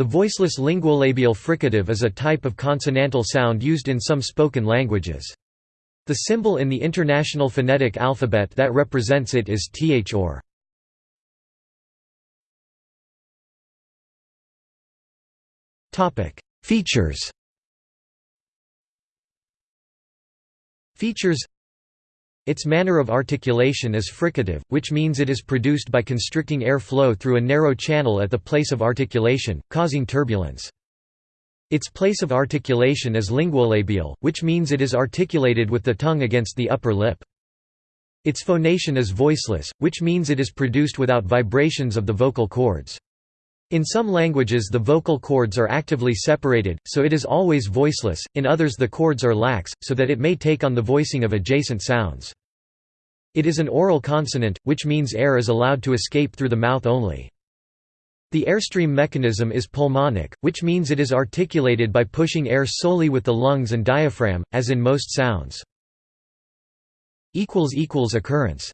The voiceless linguolabial fricative is a type of consonantal sound used in some spoken languages. The symbol in the International Phonetic Alphabet that represents it is th or. Features Features its manner of articulation is fricative, which means it is produced by constricting air flow through a narrow channel at the place of articulation, causing turbulence. Its place of articulation is linguolabial, which means it is articulated with the tongue against the upper lip. Its phonation is voiceless, which means it is produced without vibrations of the vocal cords. In some languages the vocal cords are actively separated, so it is always voiceless, in others the cords are lax, so that it may take on the voicing of adjacent sounds. It is an oral consonant, which means air is allowed to escape through the mouth only. The airstream mechanism is pulmonic, which means it is articulated by pushing air solely with the lungs and diaphragm, as in most sounds. Occurrence